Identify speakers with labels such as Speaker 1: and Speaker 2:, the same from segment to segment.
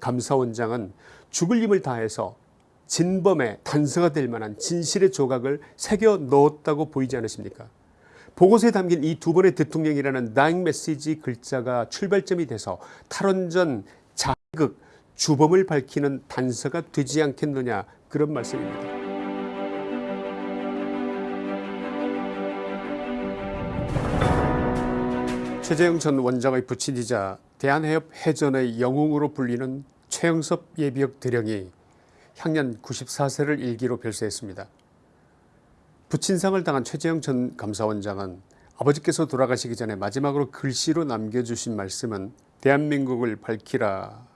Speaker 1: 감사원장은 죽을 힘을 다해서 진범의 단서가 될 만한 진실의 조각을 새겨 넣었다고 보이지 않으십니까 보고서에 담긴 이 두 번의 대통령이라는 다잉 메시지 글자가 출발점이 돼서 탈원전 자극 주범을 밝히는 단서가 되지 않겠느냐 그런 말씀입니다. 최재형 전 원장의 부친이자 대한해협 해전의 영웅으로 불리는 최영섭 예비역 대령이 향년 94세를 일기로 별세했습니다. 부친상을 당한 최재형 전 감사원장은 아버지께서 돌아가시기 전에 마지막으로 글씨로 남겨주신 말씀은 대한민국을 밝히라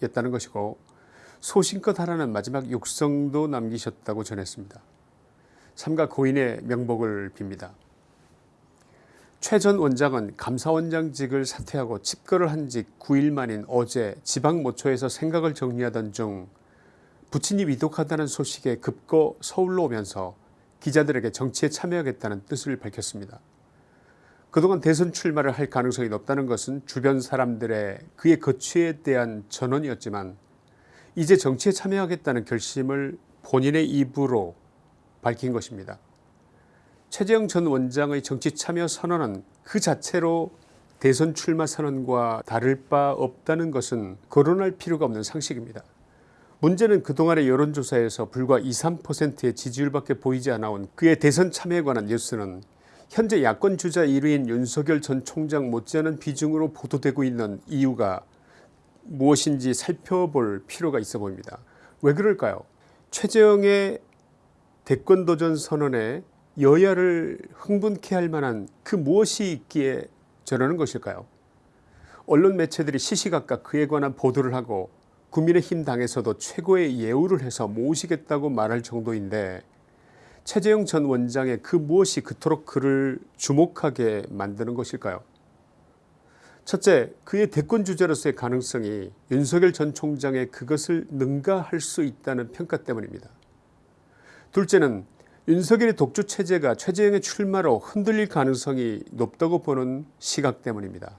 Speaker 1: 였다는 것이고 소신껏 하라는 마지막 육성도 남기셨다고 전했습니다. 삼가 고인의 명복을 빕니다. 최 전 원장은 감사원장직을 사퇴하고 집거를 한 지 9일 만인 어제 지방모처에서 생각을 정리하던 중 부친이 위독하다는 소식에 급거 서울로 오면서 기자들에게 정치에 참여하겠다는 뜻을 밝혔습니다. 그동안 대선 출마를 할 가능성이 높다는 것은 주변 사람들의 그의 거취에 대한 전언이었지만 이제 정치에 참여하겠다는 결심을 본인의 입으로 밝힌 것입니다. 최재형 전 원장의 정치 참여 선언은 그 자체로 대선 출마 선언과 다를 바 없다는 것은 거론할 필요가 없는 상식입니다. 문제는 그동안의 여론조사에서 불과 2, 3%의 지지율밖에 보이지 않아온 그의 대선 참여에 관한 뉴스는 현재 야권 주자 1위인 윤석열 전 총장 못지않은 비중으로 보도되고 있는 이유가 무엇인지 살펴볼 필요가 있어 보입니다. 왜 그럴까요 최재형의 대권도전 선언에 여야를 흥분케 할 만한 그 무엇이 있기에 저러는 것일까요 언론 매체들이 시시각각 그에 관한 보도를 하고 국민의힘 당에서도 최고의 예우를 해서 모시겠다고 말할 정도인데 최재형 전 원장의 그 무엇이 그토록 그를 주목하게 만드는 것일까요 첫째 그의 대권 주자로서의 가능성이 윤석열 전 총장의 그것을 능가할 수 있다는 평가 때문입니다. 둘째는 윤석열의 독주 체제가 최재형의 출마로 흔들릴 가능성이 높다고 보는 시각 때문입니다.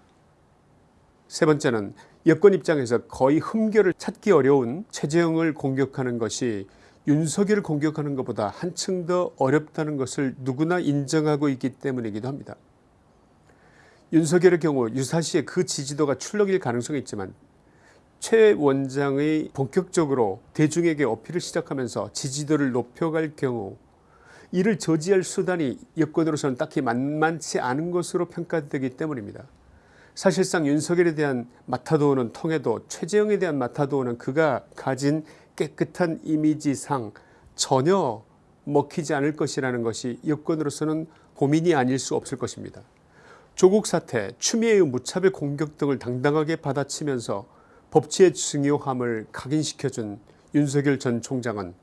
Speaker 1: 세 번째는 여권 입장에서 거의 흠결을 찾기 어려운 최재형을 공격하는 것이 윤석열을 공격하는 것보다 한층 더 어렵다는 것을 누구나 인정하고 있기 때문이기도 합니다. 윤석열의 경우 유사시에 그 지지도가 출렁일 가능성이 있지만 최 원장의 본격적으로 대중에게 어필을 시작하면서 지지도를 높여갈 경우 이를 저지할 수단이 여권으로서는 딱히 만만치 않은 것으로 평가되기 때문입니다. 사실상 윤석열에 대한 마타도어는 통해도 최재형에 대한 마타도어는 그가 가진 깨끗한 이미지상 전혀 먹히지 않을 것이라는 것이 여권으로서는 고민이 아닐 수 없을 것입니다. 조국 사태, 추미애의 무차별 공격 등을 당당하게 받아치면서 법치의 중요함을 각인시켜준 윤석열 전 총장은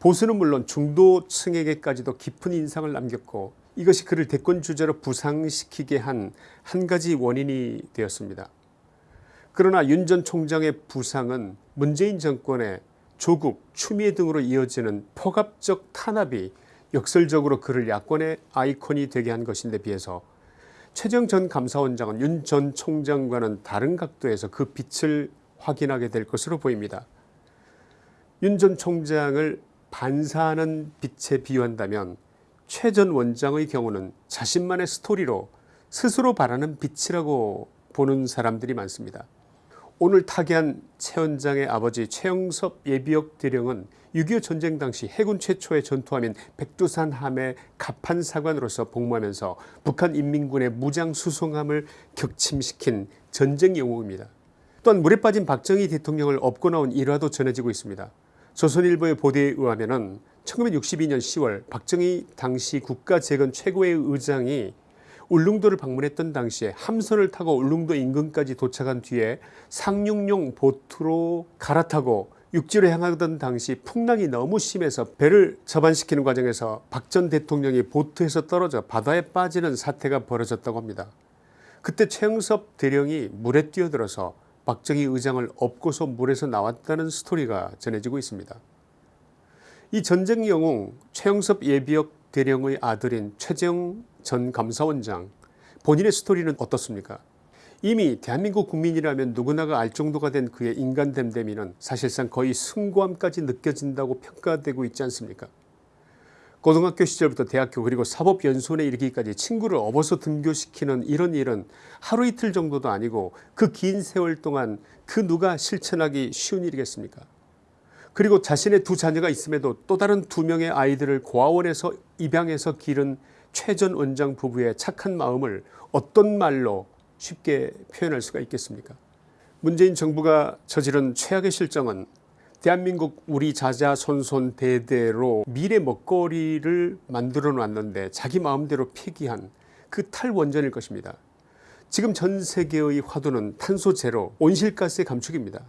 Speaker 1: 보수는 물론 중도층에게까지도 깊은 인상을 남겼고 이것이 그를 대권 주자로 부상시키게 한 한 가지 원인이 되었습니다. 그러나 윤 전 총장의 부상은 문재인 정권의 조국, 추미애 등으로 이어지는 포갑적 탄압이 역설적으로 그를 야권의 아이콘이 되게 한 것인데 비해서 최정 전 감사원장은 윤 전 총장과는 다른 각도에서 그 빛을 확인하게 될 것으로 보입니다. 윤 전 총장을 반사하는 빛에 비유한다면 최전 원장의 경우는 자신만의 스토리로 스스로 바라는 빛이라고 보는 사람들이 많습니다. 오늘 타계한 최 원장의 아버지 최영섭 예비역 대령은 6.25 전쟁 당시 해군 최초의 전투함인 백두산 함의 갑판 사관으로서 복무하면서 북한 인민군의 무장 수송함을 격침시킨 전쟁 영웅입니다. 또한 물에 빠진 박정희 대통령을 업고 나온 일화도 전해지고 있습니다. 조선일보의 보도에 의하면 1962년 10월 박정희 당시 국가재건 최고의 의장이 울릉도를 방문했던 당시에 함선을 타고 울릉도 인근까지 도착한 뒤에 상륙용 보트로 갈아타고 육지로 향하던 당시 풍랑이 너무 심해서 배를 접안시키는 과정에서 박 전 대통령이 보트에서 떨어져 바다에 빠지는 사태가 벌어졌다고 합니다. 그때 최영섭 대령이 물에 뛰어들어서 박정희 의장을 업고서 물에서 나왔다는 스토리가 전해지고 있습니다. 이 전쟁 영웅 최영섭 예비역 대령의 아들인 최재형 전 감사원장 본인의 스토리는 어떻습니까 이미 대한민국 국민이라면 누구나가 알 정도가 된 그의 인간 됨됨이는 사실상 거의 숭고함까지 느껴진다고 평가되고 있지 않습니까 고등학교 시절부터 대학교 그리고 사법연수원에 이르기까지 친구를 업어서 등교시키는 이런 일은 하루 이틀 정도도 아니고 그 긴 세월 동안 그 누가 실천하기 쉬운 일이겠습니까? 그리고 자신의 두 자녀가 있음에도 또 다른 두 명의 아이들을 고아원에서 입양해서 기른 최전 원장 부부의 착한 마음을 어떤 말로 쉽게 표현할 수가 있겠습니까? 문재인 정부가 저지른 최악의 실정은 대한민국 우리 자자손손 대대로 미래 먹거리를 만들어 놨는데 자기 마음대로 폐기한 그 탈원전일 것입니다. 지금 전 세계의 화두는 탄소 제로 온실가스의 감축입니다.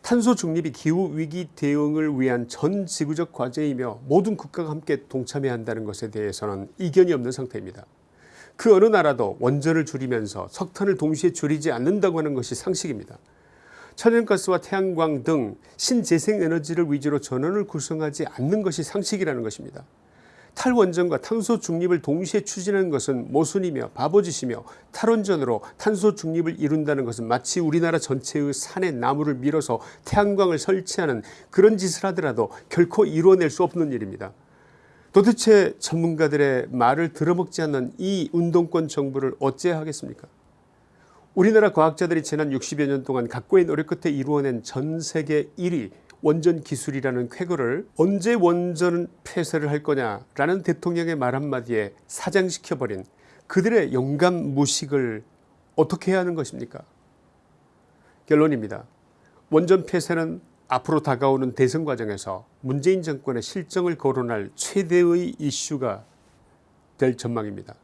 Speaker 1: 탄소 중립이 기후위기 대응을 위한 전 지구적 과제이며 모든 국가가 함께 동참해야 한다는 것에 대해서는 이견이 없는 상태입니다. 그 어느 나라도 원전을 줄이면서 석탄을 동시에 줄이지 않는다고 하는 것이 상식입니다. 천연가스와 태양광 등 신재생에너지를 위주로 전원을 구성하지 않는 것이 상식이라는 것입니다. 탈원전과 탄소 중립을 동시에 추진하는 것은 모순이며 바보짓이며 탈원전으로 탄소 중립을 이룬다는 것은 마치 우리나라 전체의 산에 나무를 밀어서 태양광을 설치하는 그런 짓을 하더라도 결코 이루어낼 수 없는 일입니다. 도대체 전문가들의 말을 들어먹지 않는 이 운동권 정부를 어찌해야 하겠습니까 우리나라 과학자들이 지난 60여 년 동안 각고의 노력 끝에 이루어낸 전세계 1위 원전 기술이라는 쾌거를 언제 원전 폐쇄를 할 거냐라는 대통령의 말 한마디에 사장시켜버린 그들의 영감 무식을 어떻게 해야 하는 것입니까 결론입니다. 원전 폐쇄는 앞으로 다가오는 대선 과정에서 문재인 정권의 실정을 거론할 최대의 이슈가 될 전망입니다.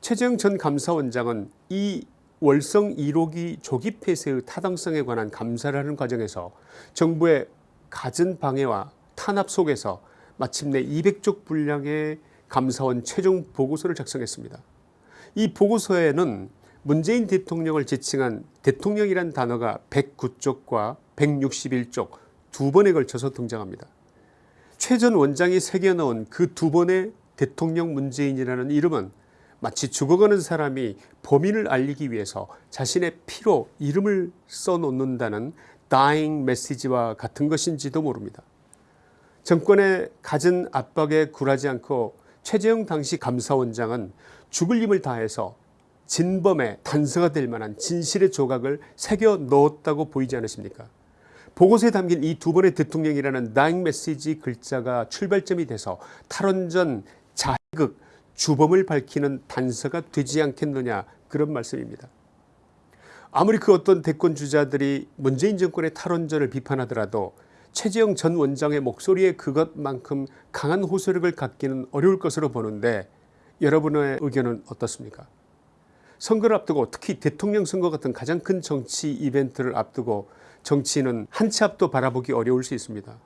Speaker 1: 최재형 전 감사원장은 이 월성 1호기 조기 폐쇄의 타당성에 관한 감사를 하는 과정에서 정부의 갖은 방해와 탄압 속에서 마침내 200쪽 분량의 감사원 최종 보고서를 작성했습니다. 이 보고서에는 문재인 대통령을 지칭한 대통령이란 단어가 109쪽과 161쪽 두 번에 걸쳐서 등장합니다. 최 전 원장이 새겨넣은 그 두 번의 대통령 문재인이라는 이름은 마치 죽어가는 사람이 범인을 알리기 위해서 자신의 피로 이름을 써놓는다는 dying 메시지와 같은 것인지도 모릅니다. 정권의 갖은 압박에 굴하지 않고 최재형 당시 감사원장은 죽을 힘을 다해서 진범의 단서가 될 만한 진실의 조각을 새겨 넣었다고 보이지 않으십니까 보고서에 담긴 이 두 번의 대통령이라는 다잉 메시지 글자가 출발점이 돼서 탈원전 자극 주범을 밝히는 단서가 되지 않겠느냐 그런 말씀입니다. 아무리 그 어떤 대권 주자들이 문재인 정권의 탈원전을 비판하더라도 최재형 전 원장의 목소리에 그것만큼 강한 호소력을 갖기는 어려울 것으로 보는데 여러분의 의견은 어떻습니까 선거를 앞두고 특히 대통령 선거 같은 가장 큰 정치 이벤트를 앞두고 정치인은 한 치 앞도 바라보기 어려울 수 있습니다.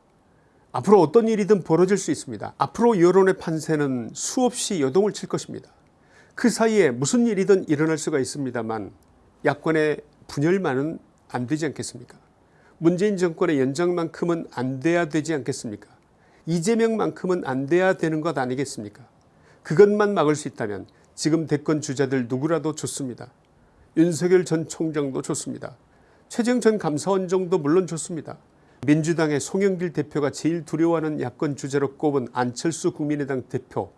Speaker 1: 앞으로 어떤 일이든 벌어질 수 있습니다. 앞으로 여론의 판세는 수없이 여동을 칠 것입니다. 그 사이에 무슨 일이든 일어날 수가 있습니다만 야권의 분열만은 안 되지 않겠습니까 문재인 정권의 연장만큼은 안 돼야 되지 않겠습니까 이재명만큼은 안 돼야 되는 것 아니겠습니까 그것만 막을 수 있다면 지금 대권 주자들 누구라도 좋습니다. 윤석열 전 총장도 좋습니다. 최재형 전 감사원장도 물론 좋습니다. 민주당의 송영길 대표가 제일 두려워하는 야권 주자로 꼽은 안철수 국민의당 대표.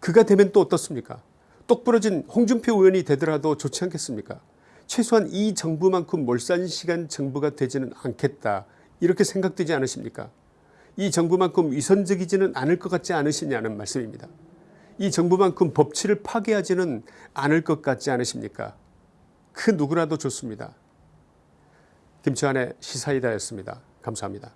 Speaker 1: 그가 되면 또 어떻습니까? 똑부러진 홍준표 의원이 되더라도 좋지 않겠습니까? 최소한 이 정부만큼 몰산시간 정부가 되지는 않겠다. 이렇게 생각되지 않으십니까? 이 정부만큼 위선적이지는 않을 것 같지 않으시냐는 말씀입니다. 이 정부만큼 법치를 파괴하지는 않을 것 같지 않으십니까? 그 누구라도 좋습니다. 김치환의 시사이다였습니다 감사합니다.